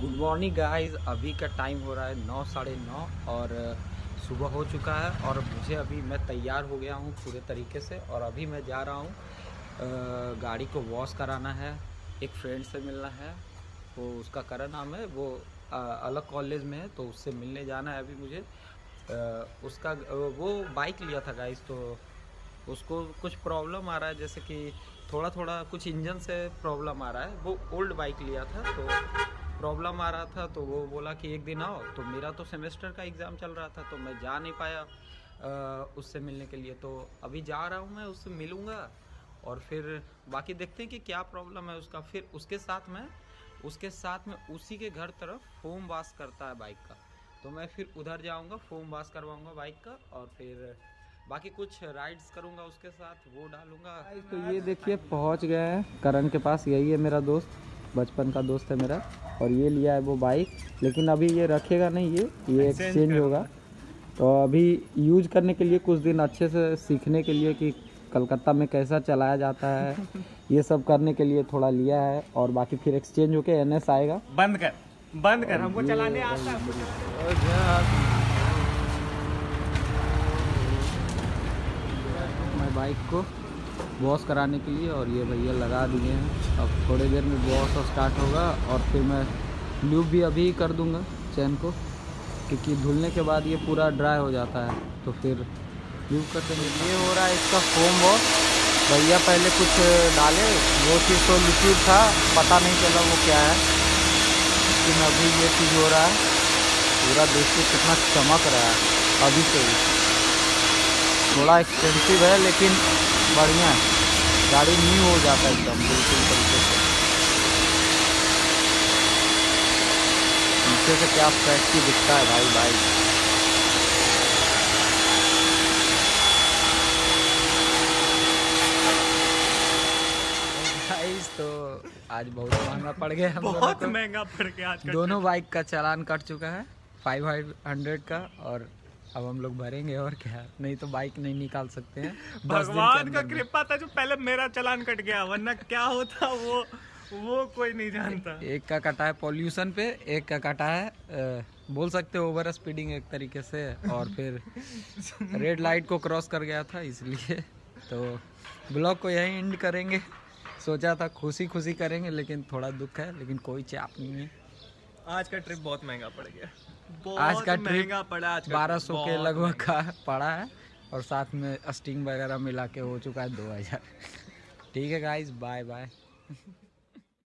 Good morning guys अभी का time हो रहा है नौ, साढ़े नौ और सुबह हो चुका है और मुझे अभी मैं तैयार हो गया हूँ पूरे तरीके से और अभी मैं जा रहा हूँ गाड़ी को वॉश कराना है। एक फ्रेंड से मिलना है, वो उसका करा नाम है, वो अलग कॉलेज में है तो उससे मिलने जाना है अभी मुझे। उसका वो बाइक लिया था गाइस तो उसको कुछ प्रॉब्लम आ रहा है, जैसे कि थोड़ा थोड़ा कुछ इंजन से प्रॉब्लम आ रहा है। वो ओल्ड बाइक लिया था तो प्रॉब्लम आ रहा था तो वो बोला कि एक दिन आओ। तो मेरा तो सेमेस्टर का एग्ज़ाम चल रहा था तो मैं जा नहीं पाया उससे मिलने के लिए। तो अभी जा रहा हूँ मैं, उससे मिलूँगा और फिर बाकी देखते हैं कि क्या प्रॉब्लम है उसका। फिर उसके साथ में, उसके साथ में उसी के घर तरफ़ फोम वाश करता है बाइक का। तो मैं फिर उधर जाऊँगा फोम वाश करवाऊँगा बाइक का और फिर बाकी कुछ राइड्स करूँगा उसके साथ, वो डालूँगा। तो ये देखिए, पहुँच गए हैं। करण के पास, यही है मेरा दोस्त। बचपन का दोस्त है मेरा और ये लिया है वो बाइक लेकिन अभी ये रखेगा नहीं ये ये एक्सचेंज होगा। तो अभी यूज़ करने के लिए कुछ दिन अच्छे से सीखने के लिए कि कलकत्ता में कैसा चलाया जाता है ये सब करने के लिए थोड़ा लिया है और बाकी फिर एक्सचेंज होके एन एस आएगा। बंद कर बंद कर हमको चलाने आता है मैं बाइक को वॉश कराने के लिए और ये भैया लगा दिए हैं। अब थोड़ी देर में वॉश स्टार्ट होगा और फिर मैं ल्यूब भी अभी कर दूँगा चैन को, क्योंकि धुलने के बाद ये पूरा ड्राई हो जाता है। तो फिर ल्यूब कर देंगे। ये हो रहा है इसका फोम वॉश भैया पहले कुछ डाले, वो चीज़ तो लिक्विड था, पता नहीं चला वो क्या है। लेकिन अभी ये चीज़ हो रहा है। पूरा देखिए कितना चमक रहा है, अभी से ही। थोड़ा एक्सपेंसिव है, लेकिन बढ़िया है। गाड़ी न्यू हो जाता है एकदम बिल्कुल तरीके से। पीछे से क्या फ्रेश की दिखता है भाई भाई। तो आज बहुत महँगा पड़ गया हम बहुत महँगा पड़ गया आज दोनों बाइक का चालान कट चुका है फाइव हंड्रेड का और अब हम लोग भरेंगे और क्या? नहीं तो बाइक नहीं निकाल सकते हैं। भगवान का कृपा था जो पहले मेरा चलान कट गया वरना क्या होता वो वो कोई नहीं जानता। एक का कटा है पॉल्यूशन पे एक का कटा है अ, बोल सकते हो ओवर स्पीडिंग एक तरीके से और फिर रेड लाइट को क्रॉस कर गया था इसलिए तो ब्लॉग को यहीं एंड करेंगे। सोचा था खुशी खुशी करेंगे लेकिन थोड़ा दुख है लेकिन कोई चाप नहीं है। आज का ट्रिप बहुत महँगा पड़ गया। आज का ट्रिप महँगा पड़ा आज बारह सौ के लगभग का पड़ा है और साथ में स्टिंग वगैरह मिला के हो चुका है दो हज़ार। ठीक है गाइज़ बाय बाय